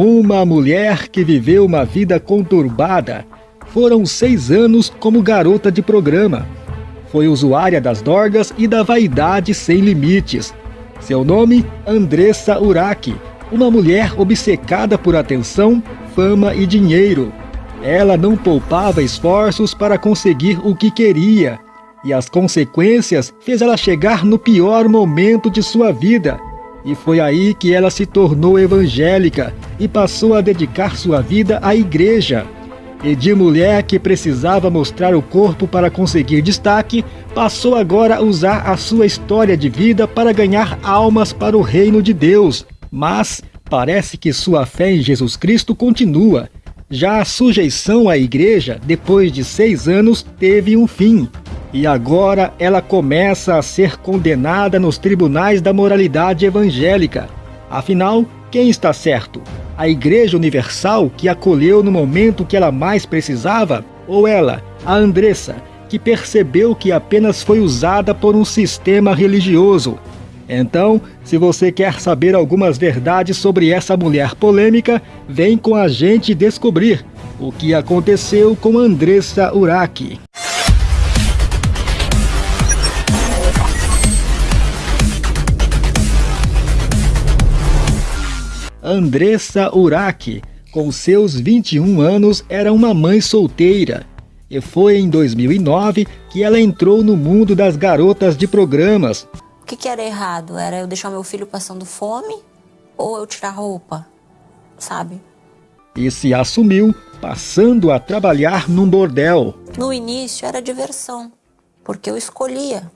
Uma mulher que viveu uma vida conturbada. Foram seis anos como garota de programa. Foi usuária das drogas e da vaidade sem limites. Seu nome, Andressa Uraki, uma mulher obcecada por atenção, fama e dinheiro. Ela não poupava esforços para conseguir o que queria, e as consequências fez ela chegar no pior momento de sua vida, e foi aí que ela se tornou evangélica e passou a dedicar sua vida à igreja. E de mulher que precisava mostrar o corpo para conseguir destaque, passou agora a usar a sua história de vida para ganhar almas para o reino de Deus. Mas parece que sua fé em Jesus Cristo continua. Já a sujeição à igreja, depois de seis anos, teve um fim. E agora ela começa a ser condenada nos tribunais da moralidade evangélica. Afinal, quem está certo? A Igreja Universal, que acolheu no momento que ela mais precisava? Ou ela, a Andressa, que percebeu que apenas foi usada por um sistema religioso? Então, se você quer saber algumas verdades sobre essa mulher polêmica, vem com a gente descobrir o que aconteceu com Andressa Uraki. Andressa Uraki, com seus 21 anos, era uma mãe solteira. E foi em 2009 que ela entrou no mundo das garotas de programas. O que, que era errado? Era eu deixar meu filho passando fome ou eu tirar roupa, sabe? E se assumiu passando a trabalhar num bordel. No início era diversão, porque eu escolhia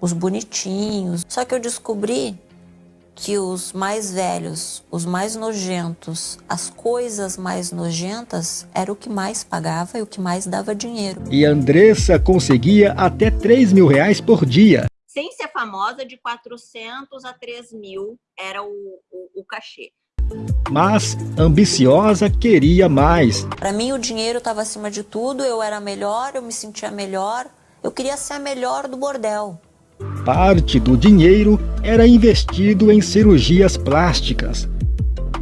os bonitinhos. Só que eu descobri que os mais velhos, os mais nojentos, as coisas mais nojentas era o que mais pagava e o que mais dava dinheiro. E Andressa conseguia até 3 mil reais por dia. Sem ser famosa, de 400 a 3 mil era o, o, o cachê. Mas, ambiciosa, queria mais. Para mim, o dinheiro estava acima de tudo, eu era melhor, eu me sentia melhor, eu queria ser a melhor do bordel. Parte do dinheiro era investido em cirurgias plásticas.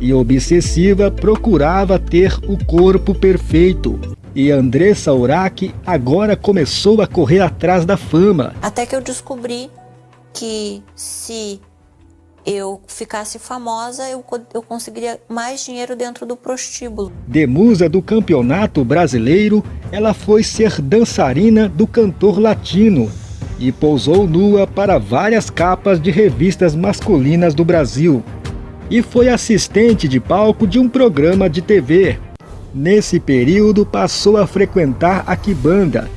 E obsessiva procurava ter o corpo perfeito. E Andressa Uraki agora começou a correr atrás da fama. Até que eu descobri que se eu ficasse famosa, eu, eu conseguiria mais dinheiro dentro do prostíbulo. De musa do campeonato brasileiro, ela foi ser dançarina do cantor latino e pousou nua para várias capas de revistas masculinas do Brasil. E foi assistente de palco de um programa de TV. Nesse período passou a frequentar a Kibanda,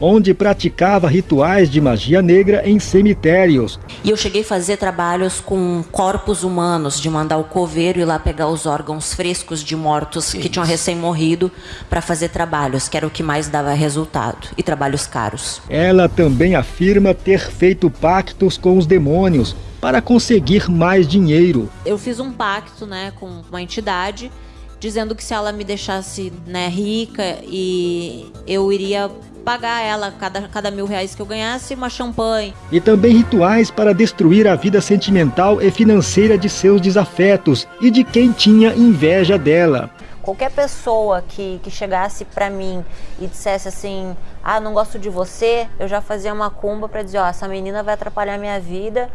onde praticava rituais de magia negra em cemitérios. E eu cheguei a fazer trabalhos com corpos humanos, de mandar o coveiro ir lá pegar os órgãos frescos de mortos que tinham recém-morrido para fazer trabalhos, que era o que mais dava resultado, e trabalhos caros. Ela também afirma ter feito pactos com os demônios para conseguir mais dinheiro. Eu fiz um pacto né, com uma entidade dizendo que se ela me deixasse né, rica e eu iria pagar ela cada, cada mil reais que eu ganhasse uma champanhe. E também rituais para destruir a vida sentimental e financeira de seus desafetos e de quem tinha inveja dela. Qualquer pessoa que, que chegasse para mim e dissesse assim, ah, não gosto de você, eu já fazia uma cumba para dizer, ó, essa menina vai atrapalhar minha vida,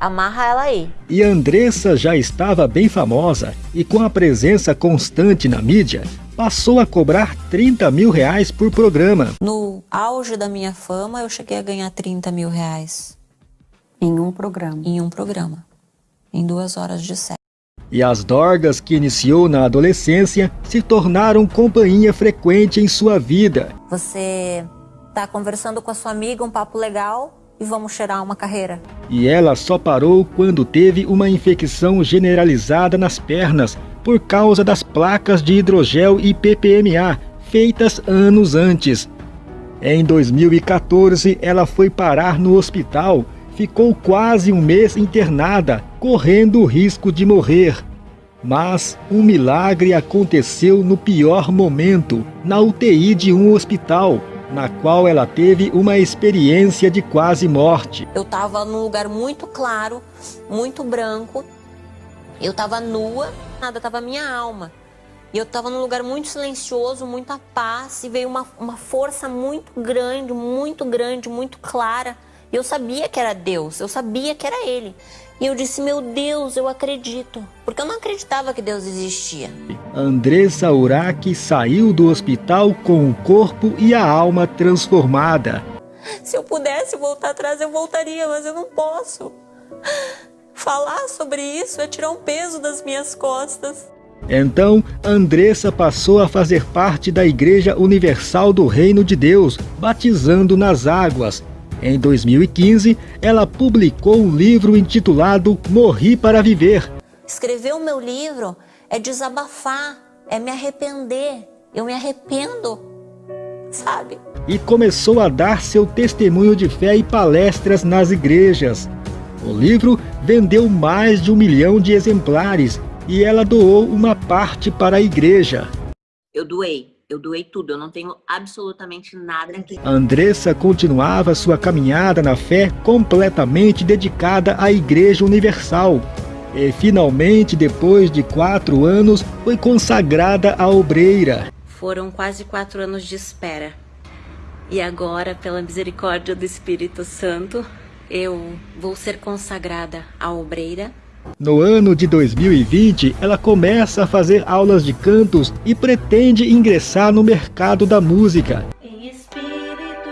amarra ela aí. E Andressa já estava bem famosa e com a presença constante na mídia, passou a cobrar 30 mil reais por programa. No auge da minha fama, eu cheguei a ganhar 30 mil reais. Em um programa? Em um programa. Em duas horas de sexo. E as dorgas que iniciou na adolescência se tornaram companhia frequente em sua vida. Você tá conversando com a sua amiga, um papo legal, e vamos cheirar uma carreira. E ela só parou quando teve uma infecção generalizada nas pernas por causa das placas de hidrogel e PPMA feitas anos antes. Em 2014, ela foi parar no hospital, ficou quase um mês internada, correndo o risco de morrer. Mas um milagre aconteceu no pior momento, na UTI de um hospital, na qual ela teve uma experiência de quase morte. Eu estava num lugar muito claro, muito branco, eu estava nua Nada, tava a minha alma. E eu tava num lugar muito silencioso, muita paz, e veio uma, uma força muito grande, muito grande, muito clara. E eu sabia que era Deus, eu sabia que era Ele. E eu disse, meu Deus, eu acredito. Porque eu não acreditava que Deus existia. Andressa Urach saiu do hospital com o corpo e a alma transformada. Se eu pudesse voltar atrás, eu voltaria, mas eu não posso. Falar sobre isso é tirar um peso das minhas costas. Então, Andressa passou a fazer parte da Igreja Universal do Reino de Deus, batizando nas águas. Em 2015, ela publicou um livro intitulado Morri para Viver. Escrever o meu livro é desabafar, é me arrepender. Eu me arrependo, sabe? E começou a dar seu testemunho de fé e palestras nas igrejas. O livro vendeu mais de um milhão de exemplares e ela doou uma parte para a igreja. Eu doei, eu doei tudo, eu não tenho absolutamente nada aqui. Andressa continuava sua caminhada na fé completamente dedicada à Igreja Universal. E finalmente, depois de quatro anos, foi consagrada a obreira. Foram quase quatro anos de espera. E agora, pela misericórdia do Espírito Santo, eu vou ser consagrada a obreira. No ano de 2020, ela começa a fazer aulas de cantos e pretende ingressar no mercado da música. Em espírito,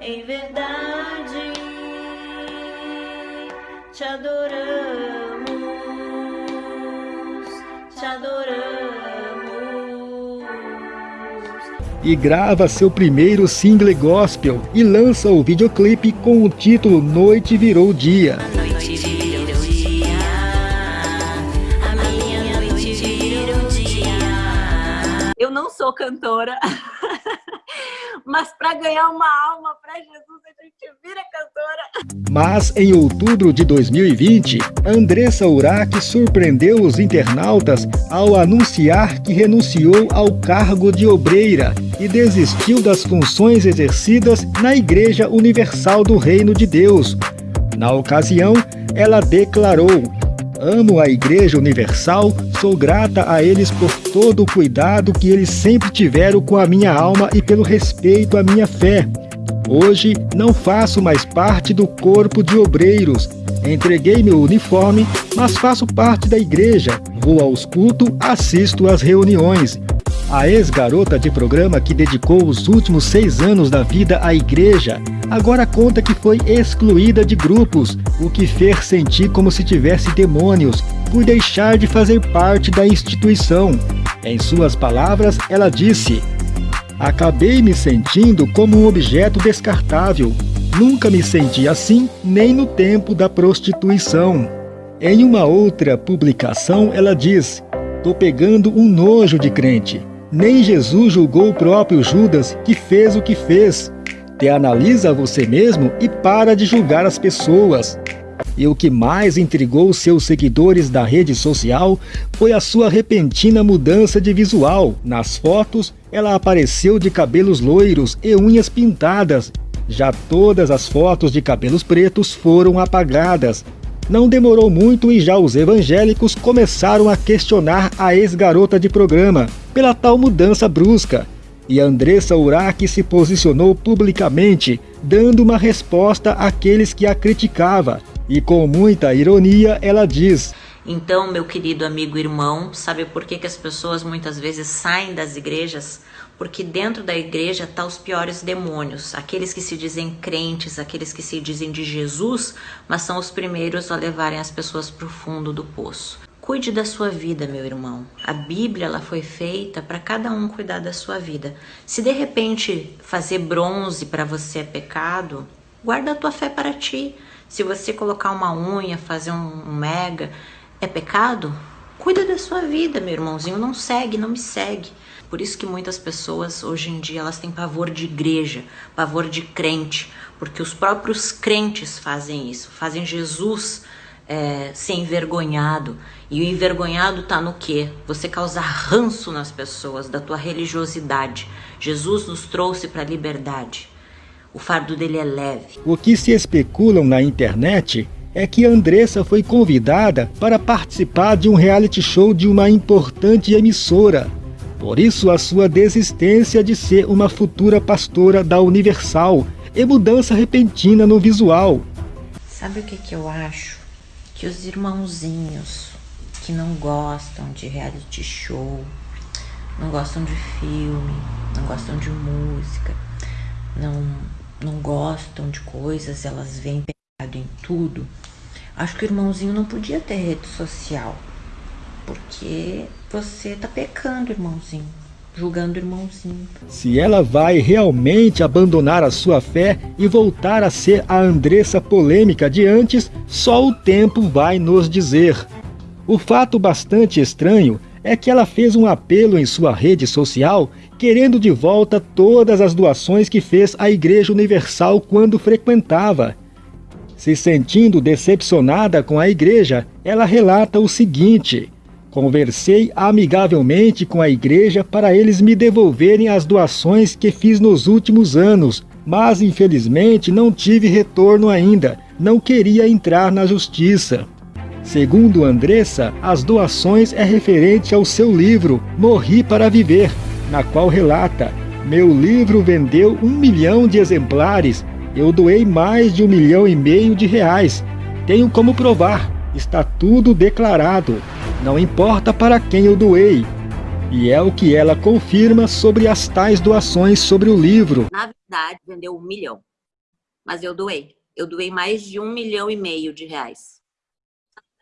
em verdade, te adoramos, te adoramos e grava seu primeiro single gospel e lança o videoclipe com o título Noite Virou Dia. Eu não sou cantora, mas para ganhar uma alma para Jesus cantora. Mas em outubro de 2020, Andressa Urach surpreendeu os internautas ao anunciar que renunciou ao cargo de obreira e desistiu das funções exercidas na Igreja Universal do Reino de Deus. Na ocasião, ela declarou: Amo a Igreja Universal, sou grata a eles por todo o cuidado que eles sempre tiveram com a minha alma e pelo respeito à minha fé. Hoje não faço mais parte do corpo de obreiros. Entreguei meu uniforme, mas faço parte da igreja. Vou aos cultos, assisto às reuniões. A ex-garota de programa que dedicou os últimos seis anos da vida à igreja, agora conta que foi excluída de grupos, o que fez sentir como se tivesse demônios, por deixar de fazer parte da instituição. Em suas palavras, ela disse, Acabei me sentindo como um objeto descartável. Nunca me senti assim, nem no tempo da prostituição. Em uma outra publicação, ela diz, Tô pegando um nojo de crente. Nem Jesus julgou o próprio Judas, que fez o que fez. Te analisa você mesmo e para de julgar as pessoas. E o que mais intrigou seus seguidores da rede social foi a sua repentina mudança de visual. Nas fotos, ela apareceu de cabelos loiros e unhas pintadas. Já todas as fotos de cabelos pretos foram apagadas. Não demorou muito e já os evangélicos começaram a questionar a ex-garota de programa pela tal mudança brusca. E Andressa Urach se posicionou publicamente, dando uma resposta àqueles que a criticavam. E com muita ironia, ela diz: Então, meu querido amigo irmão, sabe por que, que as pessoas muitas vezes saem das igrejas? porque dentro da igreja tá os piores demônios, aqueles que se dizem crentes, aqueles que se dizem de Jesus, mas são os primeiros a levarem as pessoas para o fundo do poço. Cuide da sua vida, meu irmão. A Bíblia ela foi feita para cada um cuidar da sua vida. Se de repente fazer bronze para você é pecado, guarda a tua fé para ti. Se você colocar uma unha, fazer um mega, é pecado? Cuida da sua vida, meu irmãozinho. Não segue, não me segue. Por isso que muitas pessoas hoje em dia elas têm pavor de igreja, pavor de crente, porque os próprios crentes fazem isso, fazem Jesus é, ser envergonhado. E o envergonhado tá no quê? Você causar ranço nas pessoas da tua religiosidade. Jesus nos trouxe para a liberdade. O fardo dele é leve. O que se especulam na internet é que Andressa foi convidada para participar de um reality show de uma importante emissora. Por isso, a sua desistência de ser uma futura pastora da Universal e mudança repentina no visual. Sabe o que, que eu acho? Que os irmãozinhos que não gostam de reality show, não gostam de filme, não gostam de música, não, não gostam de coisas, elas veem pecado em tudo. Acho que o irmãozinho não podia ter rede social, porque você tá pecando, irmãozinho, julgando o irmãozinho. Se ela vai realmente abandonar a sua fé e voltar a ser a Andressa polêmica de antes, só o tempo vai nos dizer. O fato bastante estranho é que ela fez um apelo em sua rede social querendo de volta todas as doações que fez à Igreja Universal quando frequentava. Se sentindo decepcionada com a igreja, ela relata o seguinte: Conversei amigavelmente com a igreja para eles me devolverem as doações que fiz nos últimos anos, mas infelizmente não tive retorno ainda. Não queria entrar na justiça. Segundo Andressa, as doações é referente ao seu livro Morri para Viver, na qual relata: Meu livro vendeu um milhão de exemplares. Eu doei mais de um milhão e meio de reais. Tenho como provar. Está tudo declarado. Não importa para quem eu doei. E é o que ela confirma sobre as tais doações sobre o livro. Na verdade, vendeu um milhão. Mas eu doei. Eu doei mais de um milhão e meio de reais.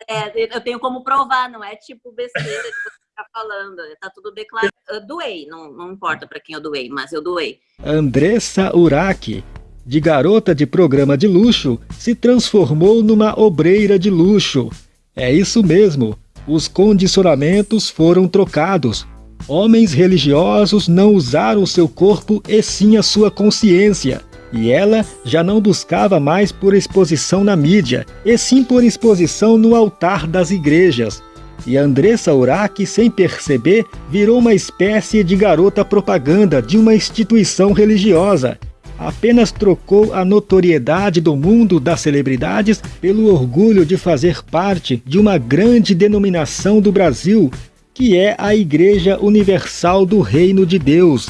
É, eu tenho como provar, não é tipo besteira de você ficar falando. Tá tudo declarado. Eu doei, não, não importa para quem eu doei, mas eu doei. Andressa Uraki, de garota de programa de luxo, se transformou numa obreira de luxo. É isso mesmo, os condicionamentos foram trocados. Homens religiosos não usaram seu corpo e sim a sua consciência. E ela já não buscava mais por exposição na mídia, e sim por exposição no altar das igrejas. E Andressa Urach, sem perceber, virou uma espécie de garota propaganda de uma instituição religiosa. Apenas trocou a notoriedade do mundo das celebridades pelo orgulho de fazer parte de uma grande denominação do Brasil, que é a Igreja Universal do Reino de Deus,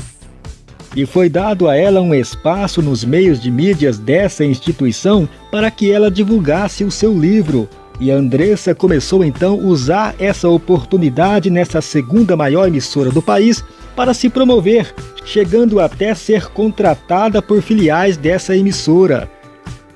e foi dado a ela um espaço nos meios de mídias dessa instituição para que ela divulgasse o seu livro. E a Andressa começou então a usar essa oportunidade nessa segunda maior emissora do país para se promover, chegando até ser contratada por filiais dessa emissora.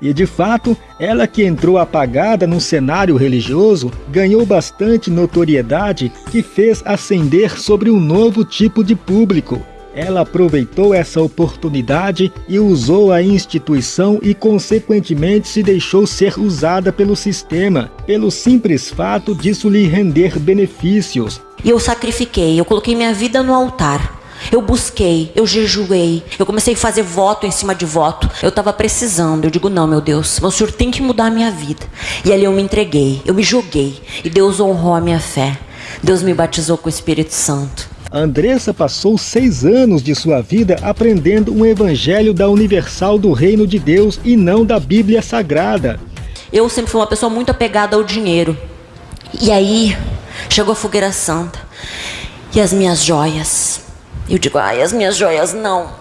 E de fato, ela que entrou apagada no cenário religioso, ganhou bastante notoriedade que fez ascender sobre um novo tipo de público, ela aproveitou essa oportunidade e usou a instituição e, consequentemente, se deixou ser usada pelo sistema, pelo simples fato disso lhe render benefícios. E eu sacrifiquei, eu coloquei minha vida no altar. Eu busquei, eu jejuei, eu comecei a fazer voto em cima de voto. Eu estava precisando, eu digo, não, meu Deus, o Senhor tem que mudar a minha vida. E ali eu me entreguei, eu me joguei, e Deus honrou a minha fé. Deus me batizou com o Espírito Santo. Andressa passou seis anos de sua vida aprendendo um evangelho da Universal do Reino de Deus e não da Bíblia Sagrada. Eu sempre fui uma pessoa muito apegada ao dinheiro. E aí, chegou a fogueira santa. E as minhas joias. Eu digo, ai, as minhas joias não.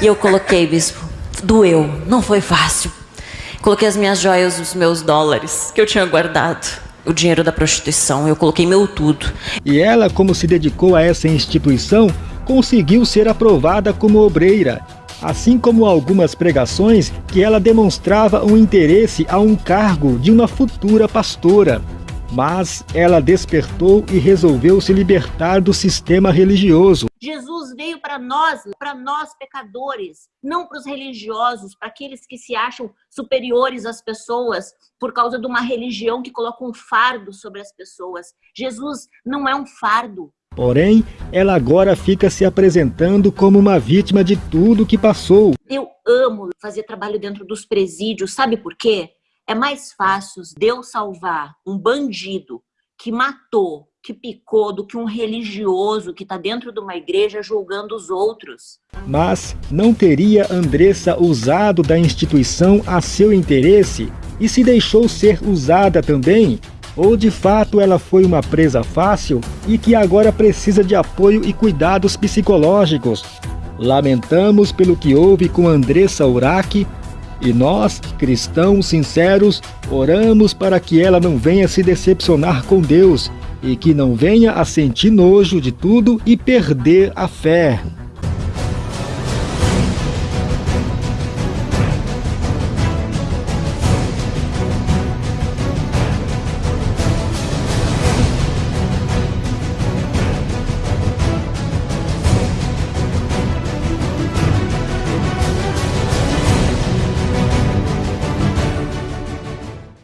E eu coloquei, bispo, doeu, não foi fácil. Coloquei as minhas joias, os meus dólares que eu tinha guardado o dinheiro da prostituição, eu coloquei meu tudo. E ela, como se dedicou a essa instituição, conseguiu ser aprovada como obreira, assim como algumas pregações que ela demonstrava um interesse a um cargo de uma futura pastora. Mas ela despertou e resolveu se libertar do sistema religioso. Jesus veio para nós, para nós pecadores, não para os religiosos, para aqueles que se acham superiores às pessoas por causa de uma religião que coloca um fardo sobre as pessoas. Jesus não é um fardo. Porém, ela agora fica se apresentando como uma vítima de tudo que passou. Eu amo fazer trabalho dentro dos presídios, sabe por quê? É mais fácil Deus salvar um bandido que matou, que picou, do que um religioso que está dentro de uma igreja julgando os outros. Mas não teria Andressa usado da instituição a seu interesse? e se deixou ser usada também, ou de fato ela foi uma presa fácil e que agora precisa de apoio e cuidados psicológicos. Lamentamos pelo que houve com Andressa Urach e nós, cristãos sinceros, oramos para que ela não venha se decepcionar com Deus e que não venha a sentir nojo de tudo e perder a fé.